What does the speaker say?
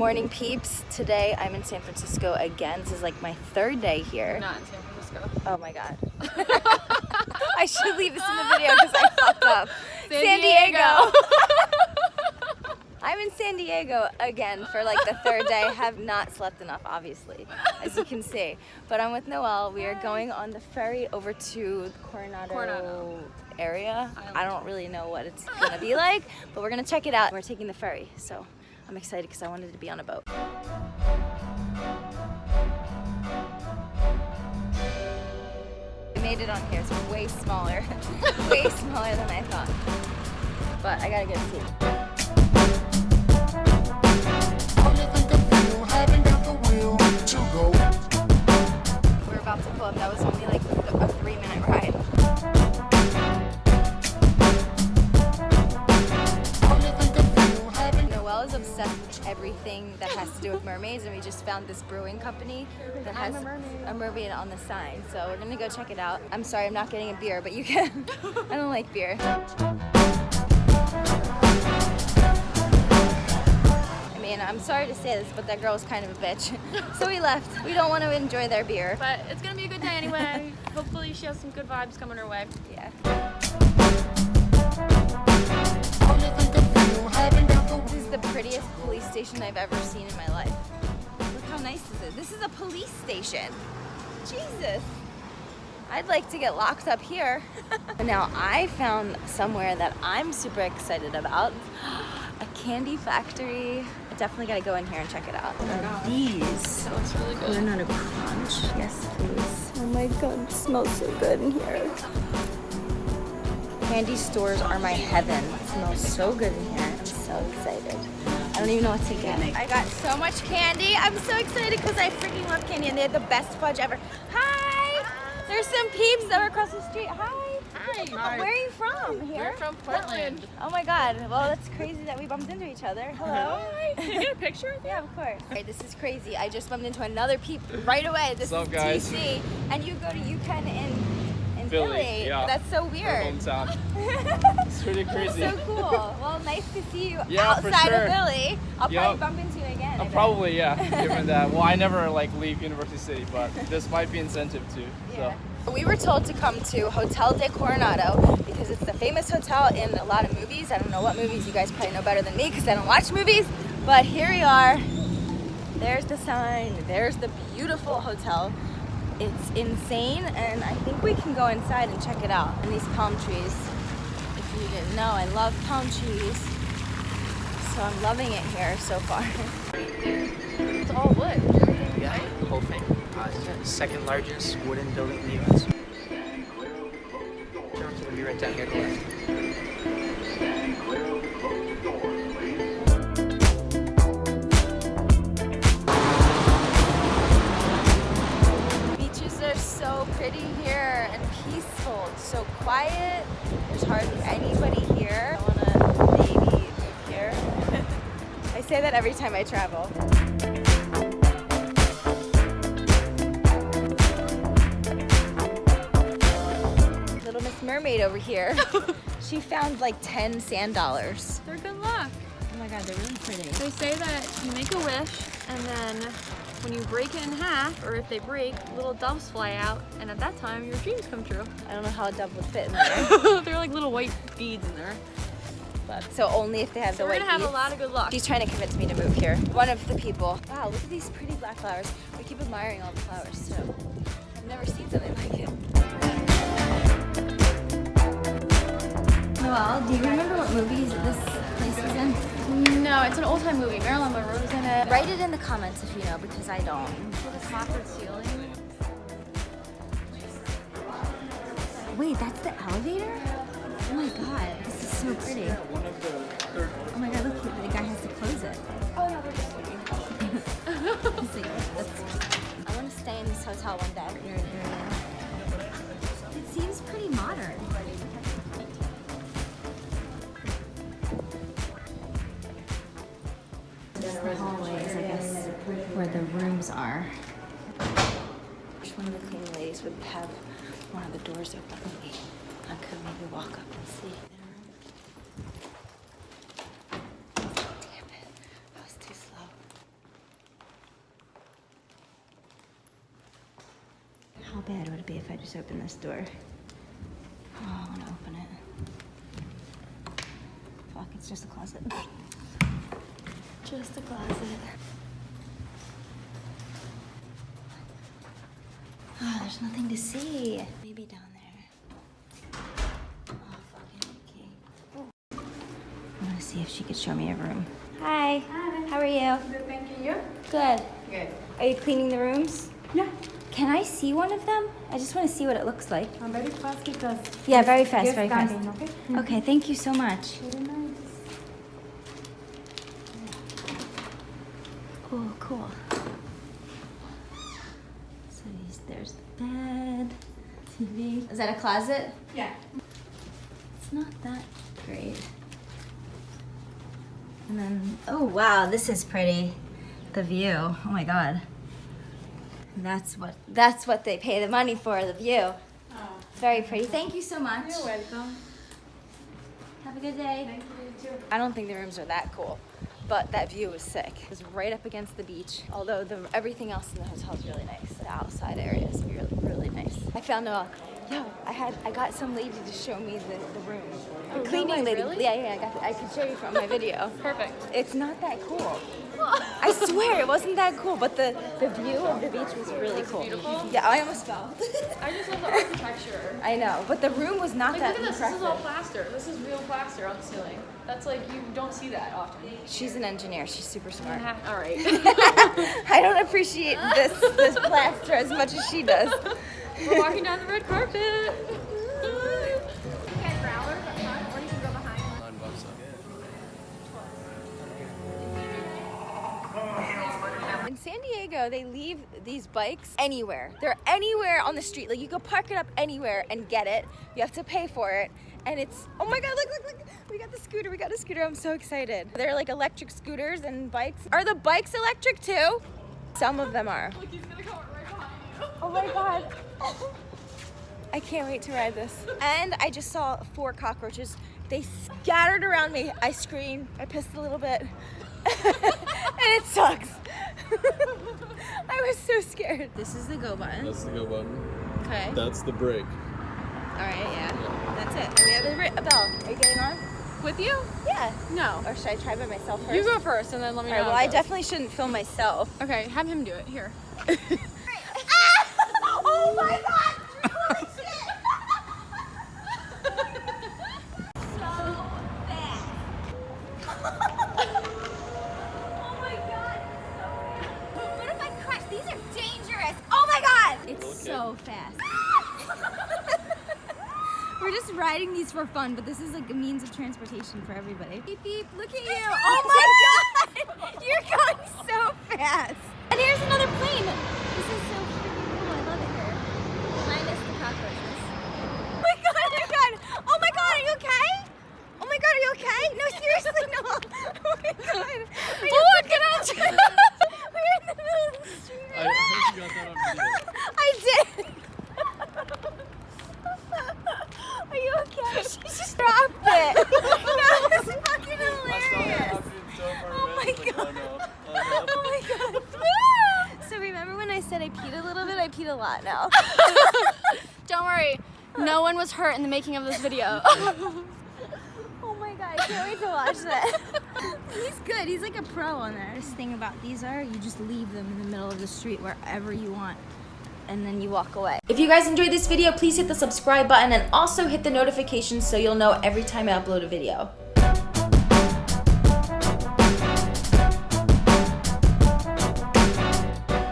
Morning peeps. Today I'm in San Francisco again. This is like my third day here. Not in San Francisco. Oh my god. I should leave this in the video because I fucked up. San San Diego. Diego. I'm in San Diego again for like the third day. I have not slept enough, obviously, as you can see. But I'm with Noelle. We are going on the ferry over to Coronado, Coronado. area. Island. I don't really know what it's gonna be like, but we're gonna check it out. We're taking the ferry, so I'm excited because I wanted to be on a boat. I made it on here. It's way smaller, way smaller than I thought. But I gotta get a seat. Only think of you, haven't got the will to go. We're about to pull up. That was only like a three minute ride. Everything that has to do with mermaids, and we just found this brewing company that has I'm a mermaid. a mermaid on the sign. So we're gonna go check it out. I'm sorry, I'm not getting a beer, but you can. I don't like beer. I mean, I'm sorry to say this, but that girl was kind of a bitch. So we left. We don't want to enjoy their beer. But it's gonna be a good day anyway. Hopefully she has some good vibes coming her way. Yeah. Station I've ever seen in my life. Look how nice this is. This is a police station. Jesus. I'd like to get locked up here. now I found somewhere that I'm super excited about. A candy factory. I definitely gotta go in here and check it out. Oh, are these That looks really good. Banana crunch. Yes, please. Oh my god, it smells so good in here. Candy stores are my heaven. It smells so good in here. I'm so excited. I don't even know what to get. I got so much candy. I'm so excited because I freaking love candy and they had the best fudge ever. Hi! There's some peeps that were across the street. Hi! Hi. Where are you from? Here? We're from Portland. Oh my god. Well, that's crazy that we bumped into each other. Hello. Hi. Can I get a picture with you? Yeah, of course. Okay, this is crazy. I just bumped into another peep right away. This What's is up, guys? TC, and you go to UPenn in in Philly. Philly, yeah. That's so weird. hometown. It's pretty crazy. so cool. Well, nice to see you Yeah, for outside of sure. Philly. I'll Yup. probably bump into you again. I Uh, probably, yeah. Given that, well, I never like leave University City, but this might be incentive too. Yeah. So We were told to come to Hotel del Coronado because it's the famous hotel in a lot of movies. I don't know what movies. You guys probably know better than me because I don't watch movies. But here we are. There's the sign. There's the beautiful hotel. It's insane, and I think we can go inside and check it out. And these palm trees. If you didn't know, I love palm trees. So I'm loving it here so far. It's all wood. Yeah, the whole thing. Uh, second largest wooden building in the U.S. Be right down here to left. Say that every time I travel. Little Miss Mermaid over here. she found like 10 sand dollars. They're good luck. Oh my god, they're really pretty. They say that you make a wish and then when you break it in half, or if they break, little doves fly out, and at that time your dreams come true. I don't know how a dove would fit in there. They're like little white beads in there. So only if they have So the we're gonna have a lot of good luck. She's trying to convince me to move here. One of the people. Wow, look at these pretty black flowers. We keep admiring all the flowers too. I've never seen something like it. Noelle, do you remember what movies this place was in? No, it's an old time movie. Marilyn Monroe's in it. Write it in the comments if you know, because I don't. With a copper ceiling. Wait, that's the elevator? Oh my god, this is so pretty. Oh my god, look, the guy has to close it. Oh no, they're just sleeping. See, that's- I want to stay in this hotel one day. It seems pretty modern. Is the hallways, I guess, where the rooms are. Which one of the cleaning ladies would have one of the doors open. I could maybe walk up and see. How bad would it be if I just opened this door? Oh, I want to open it. Fuck, it's just a closet. Just a closet. Oh, there's nothing to see. Show me a room. Hi. Hi. How are you? Good, thank you. You? Good. Good. Are you cleaning the rooms? Yeah. Can I see one of them? I just want to see what it looks like. I'm very fast because Yeah, very fast, you're very fast. standing, okay? Mm-hmm. Okay, thank you so much. Very nice. Cool, cool. So there's the bed, TV. Is that a closet? Yeah. It's not that great. And then, oh wow, this is pretty. The view. Oh my god. That's what that's what they pay the money for, the view. Oh. Very pretty. Thank you so much. You're welcome. Have a good day. Thank you too. I don't think the rooms are that cool, but that view was sick. It was right up against the beach. Although the everything else in the hotel is really nice. The outside area is really really nice. I found a yo. I had I got some lady to show me the, the room. Oh, the Oh, no cleaning way, lady. really? Yeah, yeah. I got. I could show you from my video. Perfect. It's not that cool. I swear it wasn't that cool, but the, the view of the beach was really cool. beautiful? Yeah, I almost fell. I just love the architecture. I know, but the room was not Like, that look at this. This is all plaster. This is real plaster on the ceiling. That's like, you don't see that often. She's an engineer. She's super smart. All right. I don't appreciate this this plaster as much as she does. We're walking down the red carpet. Okay, growlers up front, or you can go behind. Nine bucks. In San Diego, they leave these bikes anywhere. They're anywhere on the street. Like you can park it up anywhere and get it. You have to pay for it. And it's, oh my God, look, look, look. We got the scooter, we got a scooter. I'm so excited. They're like electric scooters and bikes. Are the bikes electric too? Some of them are. Look, Oh my God. I can't wait to ride this. And I just saw four cockroaches. They scattered around me. I screamed. I pissed a little bit. and it sucks. I was so scared. This is the go button. That's the go button. Okay. That's the brake. All right, yeah. That's it. And we have a, ri- a bell. Are you getting on? With you? Yeah. No. Or should I try by myself first? You go first and then let me All know. right, well, I goes. definitely shouldn't film myself. Okay, have him do it. Here. We're just riding these for fun, but this is like a means of transportation for everybody. Beep beep, look at you. Oh, oh my god! You're going so fast. And here's another plane. This is so freaking cool. I love it here. Minus the cockroaches. Oh my god, oh my god. Oh my god, are you okay? Oh my god, are you okay? No, seriously, no. Oh my god. Are you Oh, get out. We're in the middle of the street. I hope you got that on video. I did. Are you okay? She just dropped it. that was fucking hilarious. Oh my god. Oh my god. So remember when I said I peed a little bit? I peed a lot now. Don't worry. No one was hurt in the making of this video. Oh my god, I can't wait to watch that. He's good. He's like a pro on that. This thing about these are you just leave them in the middle of the street wherever you want. And then you walk away. If you guys enjoyed this video, please hit the subscribe button and also hit the notifications so you'll know every time I upload a video.